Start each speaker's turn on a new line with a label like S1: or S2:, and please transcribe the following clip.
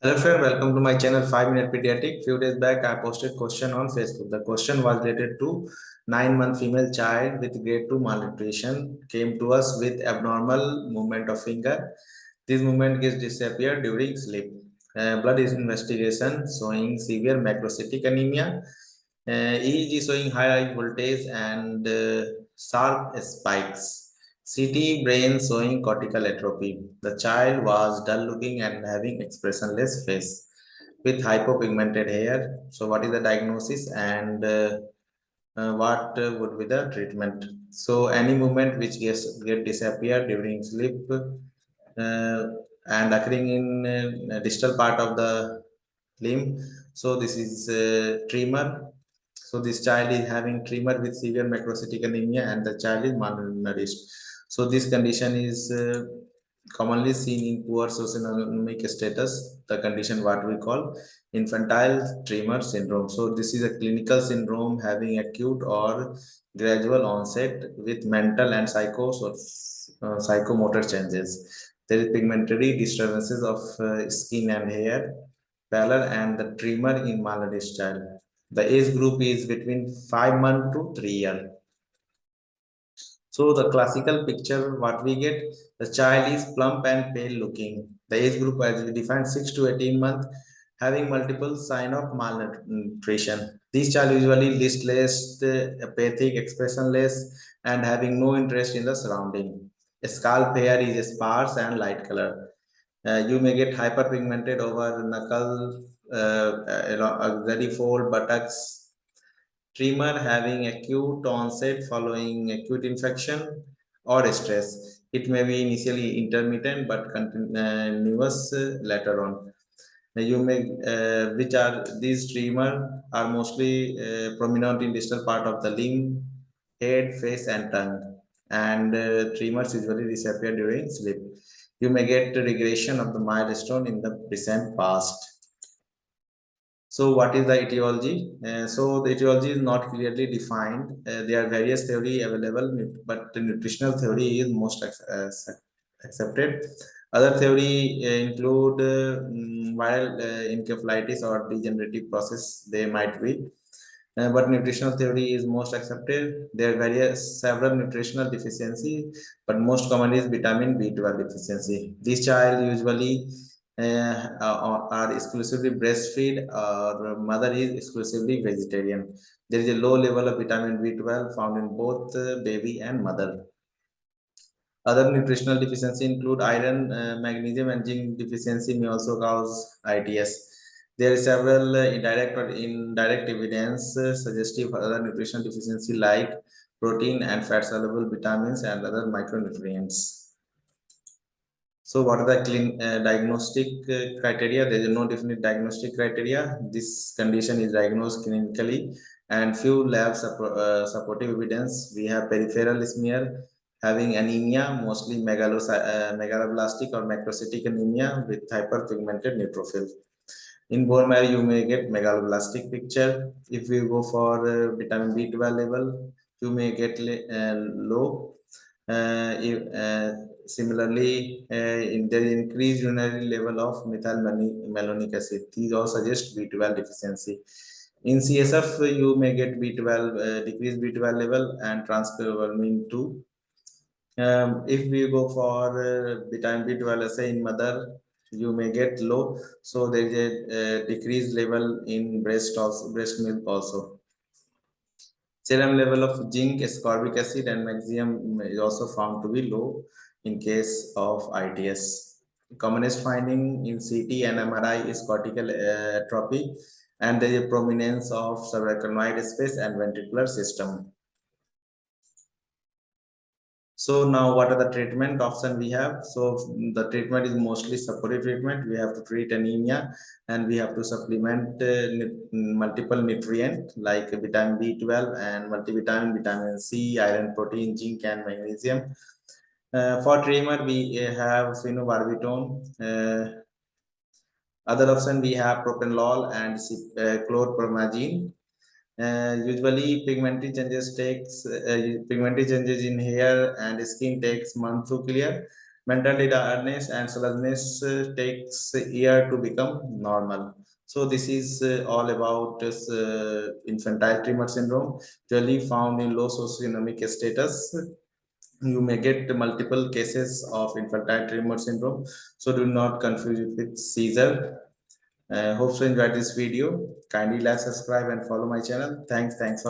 S1: Hello friend, welcome to my channel 5 Minute Pediatric. Few days back I posted question on Facebook. The question was related to 9 month female child with grade 2 malnutrition came to us with abnormal movement of finger. This movement gets disappeared during sleep. Uh, blood is investigation showing severe macrocytic anemia. Uh, EEG showing high voltage and uh, sharp spikes. CT brain showing cortical atrophy. The child was dull looking and having expressionless face with hypopigmented hair. So what is the diagnosis and uh, uh, what uh, would be the treatment? So any movement which gets get disappear during sleep uh, and occurring in uh, distal part of the limb. So this is uh, tremor. So this child is having tremor with severe macrocytic anemia and the child is malnourished so this condition is uh, commonly seen in poor socioeconomic status, the condition what we call infantile tremor syndrome. So this is a clinical syndrome having acute or gradual onset with mental and psycho or uh, psychomotor changes. There is pigmentary disturbances of uh, skin and hair, pallor and the tremor in malnourished child. The age group is between 5 months to 3 years. So the classical picture, what we get, the child is plump and pale looking. The age group as we defined 6 to 18 months, having multiple sign of malnutrition. This child usually listless, apathic, expressionless, and having no interest in the surrounding. A scalp hair is sparse and light color. Uh, you may get hyperpigmented over knuckle, uh, axillary fold, buttocks, tremor having acute onset following acute infection or stress. It may be initially intermittent but continuous uh, later on. You may, uh, which are these tremor are mostly uh, prominent in distal part of the limb, head, face, and tongue, and uh, tremors usually disappear during sleep. You may get regression of the milestone in the recent past. So what is the etiology? Uh, so the etiology is not clearly defined. Uh, there are various theory available, but the nutritional theory is most uh, accepted. Other theory uh, include uh, mm, viral uh, encephalitis or degenerative process they might be. but nutritional theory is most accepted. There are various several nutritional deficiency, but most commonly is vitamin B12 deficiency. This child usually uh, are exclusively breastfeed or mother is exclusively vegetarian. There is a low level of vitamin B12 found in both baby and mother. Other nutritional deficiency include iron, uh, magnesium, and zinc deficiency may also cause ITS. There is several uh, indirect or indirect evidence uh, suggestive other nutritional deficiency like protein and fat soluble vitamins and other micronutrients. So what are the clean, uh, diagnostic uh, criteria? There is no definite diagnostic criteria. This condition is diagnosed clinically and few lab uh, supportive evidence. We have peripheral smear having anemia, mostly uh, megaloblastic or macrocytic anemia with hypersegmented neutrophil. In bone marrow, you may get megaloblastic picture. If we go for uh, vitamin B12 level, you may get uh, low. If, Similarly, uh, in the increased urinary level of methylmalonic acid, these all suggest B12 deficiency. In CSF, you may get B12, uh, decreased B12 level and transferrin 2. Um, if we go for uh, vitamin B12, let's say in mother, you may get low. So there is a uh, decreased level in breast also, breast milk also. Serum level of zinc, ascorbic acid, and magnesium is also found to be low in case of ITS. Commonest finding in CT and MRI is cortical atrophy and there is a prominence of subarachnoid space and ventricular system. So now what are the treatment option we have? So the treatment is mostly supportive treatment. We have to treat anemia and we have to supplement uh, multiple nutrient like vitamin B12 and multivitamin, vitamin C, iron, protein, zinc and magnesium uh, for tremor, we have phenobarbital. Uh, other option we have propranolol and uh, chlorpromazine. Uh, usually pigmentary changes takes uh, pigmentary changes in hair and skin takes months to clear Mental tiredness and sluggishness uh, takes year to become normal. So this is uh, all about uh, infantile tremor syndrome, usually found in low socioeconomic status. You may get multiple cases of infantile tremor syndrome, so do not confuse it with seizure. Uh, hope you enjoyed this video. Kindly like, subscribe, and follow my channel. Thanks, thanks for